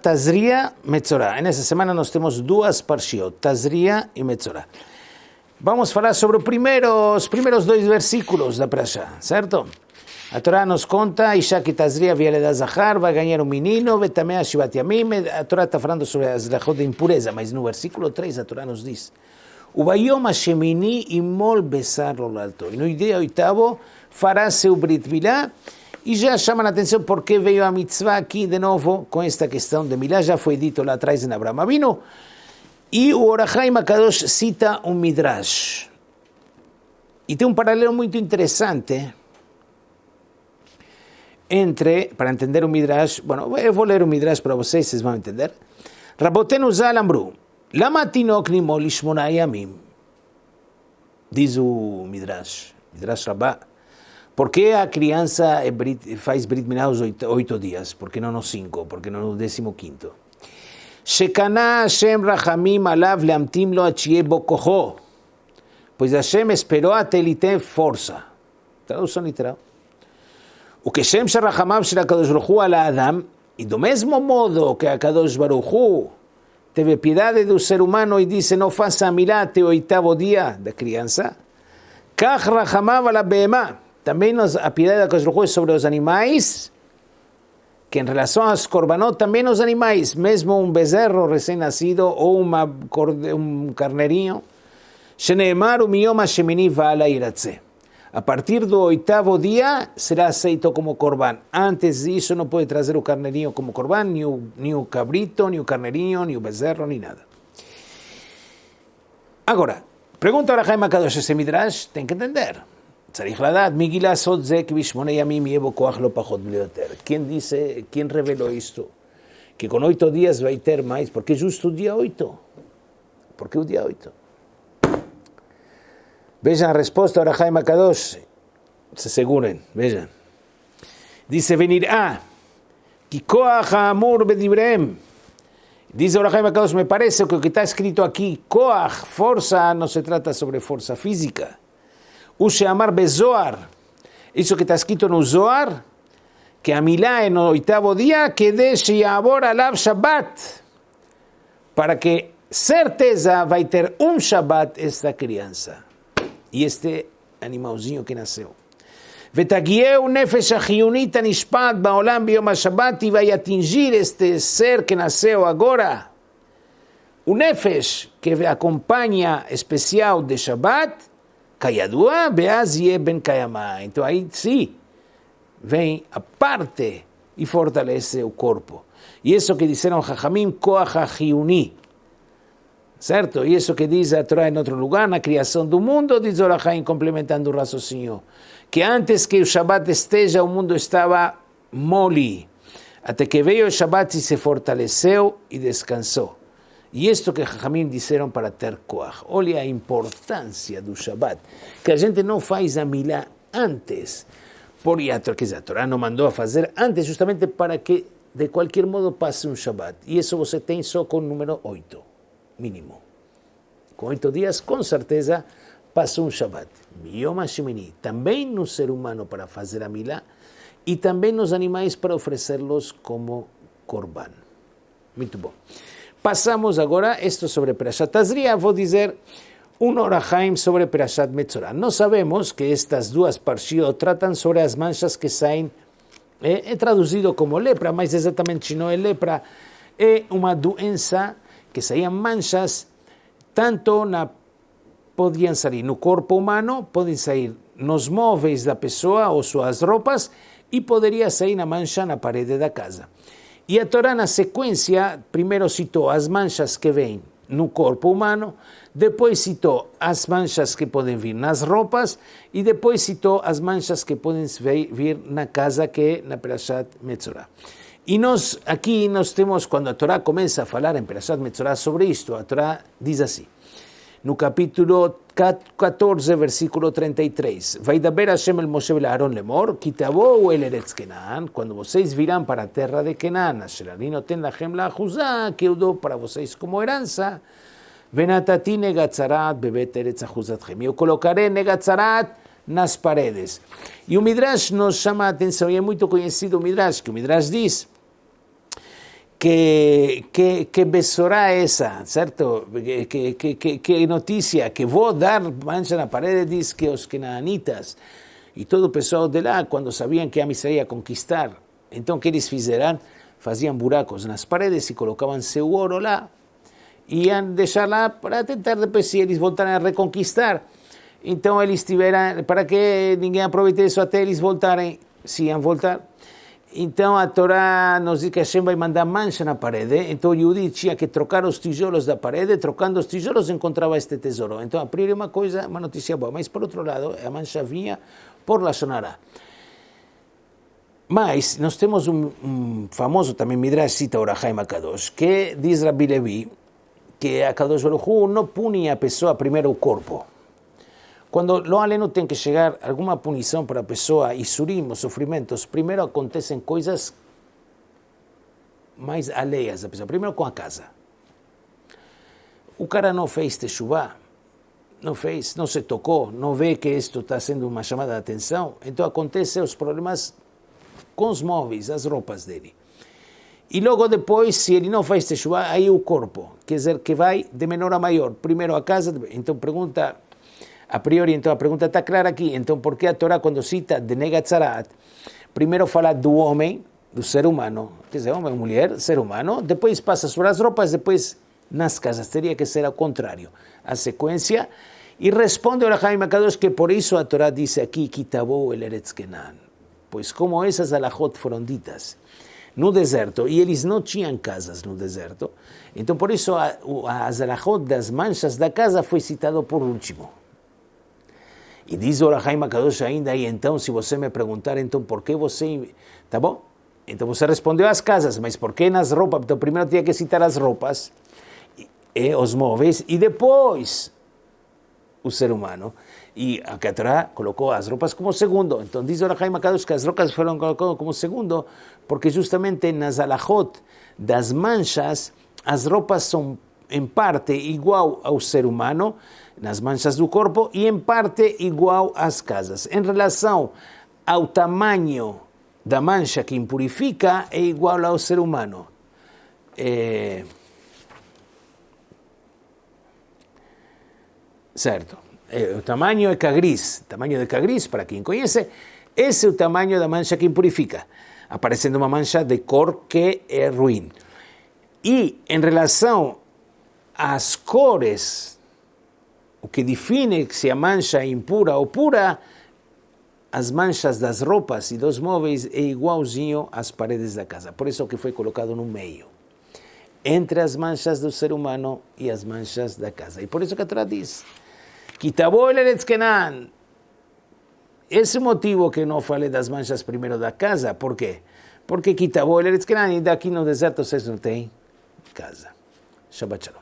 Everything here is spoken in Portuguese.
Tazria Metzorah. Nessa semana nós temos duas parshiot, Tazria e Metzorah. Vamos falar sobre os primeiros, primeiros dois versículos da Prashá, certo? A Torá nos conta, Isha que Tazria viele da Zahar, vai ganhar um menino, Betamea Shivat Yamim. A Torá está falando sobre as lechot de impureza, mas no versículo 3 a Torá nos diz, Ubayom Hashemini imol besar lo alto. E no dia oitavo fará seu Brit Milá, e já chama a atenção porque veio a mitzvah aqui de novo com esta questão de Milá, já foi dito lá atrás em Abraão Avino, e o Orahaim Akadosh cita um Midrash. E tem um paralelo muito interessante entre, para entender o Midrash, bueno, eu vou ler o Midrash para vocês, vocês vão entender. Rabotenu Zal Amru, Lama diz o Midrash, Midrash Rabbah, por que a criança faz Brit Milá aos oito, oito dias? Por que não nos cinco? Por que não no décimo quinto? Shekana Hashem Rahamim Alav Leamtim Lo Achie Bokoho, pois Hashem esperou até ele ter força. Tradução literal. O que Shem Sharachamav Shel HaKadosh Baruch Hu ala Adam, e do mesmo modo que a Kadosh Baruch Hu teve piedade do ser humano e disse não faça milá até o oitavo dia da criança, Kach Rachamav ala Behemah, também a piedade Baruch Hu é sobre os animais, que em relação aos korbanot, também os animais, mesmo um bezerro recém-nascido ou uma, um carneirinho, Sheneemar o miyom shemini va'ala iratzeh a partir do oitavo dia será aceito como corban. Antes disso não pode trazer o carneirinho como corban, nem o, nem o cabrito, nem o carneirinho, nem o bezerro, nem nada. Agora, pergunta a Jaime Kadosh esse Midrash, tem que entender. צריך לדעת, מגיל לעשות זה כי בשמונה ימים יהיה בו כוח לא פחות ביותר. Quem disse, quem revelou isto? Que com oito dias vai ter mais, porque justo o dia oito. Porque o dia oito. Vean la respuesta ahora Jaime Akadosh. Se aseguren, vean. Dice venir a Kikoach Amur Bedibrem. Dice ahora Jaime Akadosh, me parece que lo que está escrito aquí, Koach, fuerza, no se trata sobre fuerza física. Use Amar Bezoar. Eso que está escrito en Zoar, que a Milá en el octavo día, que de ahora Alav Shabbat. Para que certeza va a tener un Shabbat esta crianza e este animalzinho que nasceu. Nefesh achionit anishpat baolam biom Shabbat e vai atingir este ser que nasceu agora. O nefesh que kayadua beaz ben kayama. Então aí sim vem a parte e fortalece o corpo. E isso que disseram Jajamim, koach achiuni certo? E isso que diz a Torá em outro lugar, na criação do mundo, diz Orahaim, complementando o raciocínio, que antes que o Shabat esteja, o mundo estava mole, até que veio o Shabat e se fortaleceu e descansou. E isto que Rahamim disseram para ter Koach. Olha a importância do Shabat, que a gente não faz a milá antes, por a Torá, a Torá não mandou a fazer antes, justamente para que de qualquer modo passe um Shabat. E isso você tem só com o número 8 mínimo. Com oito dias, com certeza, passou um Shabbat. Yom HaShemini, também no ser humano para fazer a milá, e também nos animais para oferecê-los como korban. Muito bom. Passamos agora, isto sobre Perashat Tazria, vou dizer um Orahaim sobre Perashat Metzorah. Nós sabemos que estas duas parshiot tratam sobre as manchas que saem, é, é traduzido como lepra, mas exatamente não é lepra, é uma doença que saían manchas, tanto na podían sair no corpo humano, podem sair nos móveis da pessoa ou suas roupas e poderia sair na mancha na parede da casa. E a Torá, na sequência, primeiro citou as manchas que vêm no corpo humano, depois citou as manchas que podem vir nas roupas e depois citou as manchas que podem vir na casa, que é na Perashat Metzorah. E nós, aqui, nós temos, quando a Torá começa a falar em Perashat Metzorah sobre isto, a Torá diz assim, no capítulo 14, versículo 33, Vai daber Hashem el Moshe el Aaron lemor, kitabou el Eretz Kenan, quando vocês virão para a terra de Kenan, asher ani noten lachem la achuzá, que eu dou para vocês como herança, venatati negatzarat bebet Eretz achuzatchem, eu colocarei negatzarat nas paredes. E o Midrash nos chama a atenção, e é muito conhecido o Midrash, que o Midrash diz que, que, que besorá essa, certo? Que, que, que, que notícia, que vou dar mancha na parede, diz que os cananitas e todo o pessoal de lá, quando sabiam que a Israel ia conquistar, então que eles fizeram? Faziam buracos nas paredes e colocavam seu ouro lá, iam deixar lá para tentar depois, se eles voltarem a reconquistar, então eles tiveram, para que ninguém aproveite isso até eles voltarem, se iam voltar, então a Torá nos diz que Hashem vai mandar mancha na parede, então o Yudi tinha que trocar os tijolos da parede, trocando os tijolos encontrava este tesouro. Então a priori uma coisa, uma notícia boa, mas por outro lado a mancha vinha por la Sonará. Mas nós temos um, um famoso também Midrash cita Orahaim Akadosh, que diz Rabbi Levi que a Kadosh Baruch não pune a pessoa primeiro o corpo. Quando lo aleno tem que chegar alguma punição para a pessoa, e surim, sofrimentos, primeiro acontecem coisas mais alheias da pessoa. Primeiro com a casa. O cara não fez techuvá, não fez, não se tocou, não vê que isto está sendo uma chamada de atenção, então acontecem os problemas com os móveis, as roupas dele. E logo depois, se ele não faz techuvá, aí o corpo, quer dizer, que vai de menor a maior. Primeiro a casa, então pergunta a priori, então a pergunta está clara aqui. Então, por que a Torá, quando cita de Negatzarat, primeiro fala do homem, do ser humano, quer dizer, homem, mulher, ser humano, depois passa sobre as roupas, depois nas casas. Que ser ao contrário. A sequência. E responde o Jaime Kadosh que por isso a Torá diz aqui, Kitabou el Eretz Kenan. Pois como essas alahot foram ditas no deserto, e eles não tinham casas no deserto, então por isso as alahot das manchas da casa foi citado por último. E diz o Kadosh ainda, e então, se você me perguntar, então, por que você... Tá bom? Então você respondeu às casas, mas por que nas roupas? Então primeiro tinha que citar as roupas, e, os móveis, e depois o ser humano. E a Torá colocou as roupas como segundo. Então diz o Kadosh que as roupas foram colocadas como segundo, porque justamente nas alajot das manchas, as roupas são em parte igual ao ser humano, nas manchas do corpo, e em parte igual às casas. Em relação ao tamanho da mancha que impurifica, é igual ao ser humano. É... Certo. É, o tamanho é cagris. Tamanho de cagris, para quem conhece, esse é o tamanho da mancha que impurifica. Aparecendo uma mancha de cor que é ruim. E em relação às cores o que define se a mancha impura ou pura, as manchas das roupas e dos móveis é igualzinho às paredes da casa. Por isso que foi colocado no meio. Entre as manchas do ser humano e as manchas da casa. E por isso que a Torá diz, Kenan. Esse motivo que não falei das manchas primeiro da casa, por quê? Porque Kitabol Kenan, e daqui no deserto vocês não têm casa. Shabbat Shalom.